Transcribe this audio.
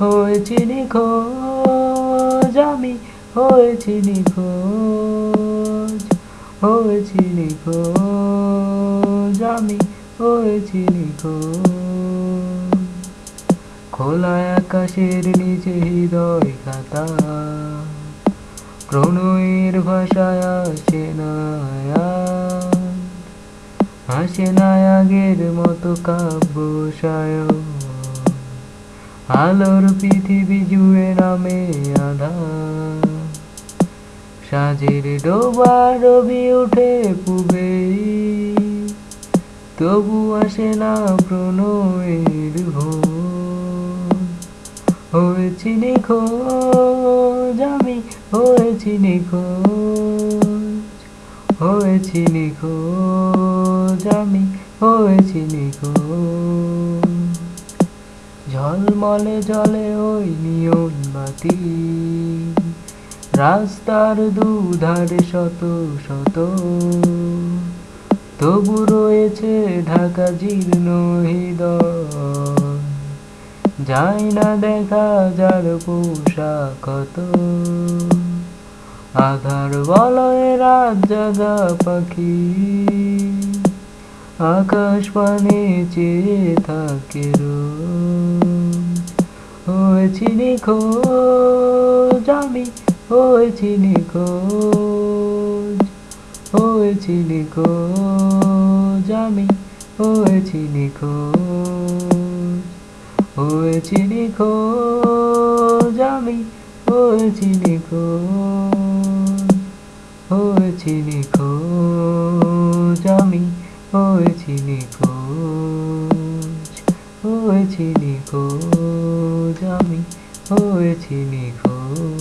হয়েছি নিখোঁজ, আমি হয়েছি নিখোঁজ হয়েছি নিখোঁজ, আমি হয়েছি নিখোঁজ খোলা আকাশের নিচে হৃদয় খাতা প্রণয়ের ভাষায় আসে না। আসে না আগের মতো কাব্য সায়ন আলোর পৃথিবী জুড়ে নামে আধার সাজের ডোবা রবি উঠে পুবে। তবু আসে না প্রণয়ের ভোর। হয়েছি নিখোঁজ আমি, হয়েছি নিখোঁজ। হয়েছি নিখোঁজ আমি, হয়েছি নিখোঁজ। ঝলমলে জলে ওই নিয়ন বাতি রাস্তার দুধারে শত শত। তবু রয়েছে ঢাকা জীর্ণ হৃদয়। যায় না দেখা যার পোশাক কত আধার বলয়ে রাত জাগা পাখি। আকাশ পানে চেয়ে থাকে হয়েছি নিখোঁজ আমি হয়েছি নিখোঁজ হয়েছি নিখোঁজ আমি হয়েছি নিখোঁজ হয়েছি নিখোঁজ আমি হয়েছি নিখোঁজ হয়েছি নিখোঁজ আমি খোঁজ ওই চিনি খোঁজ আমি চিনি নিখোঁজ।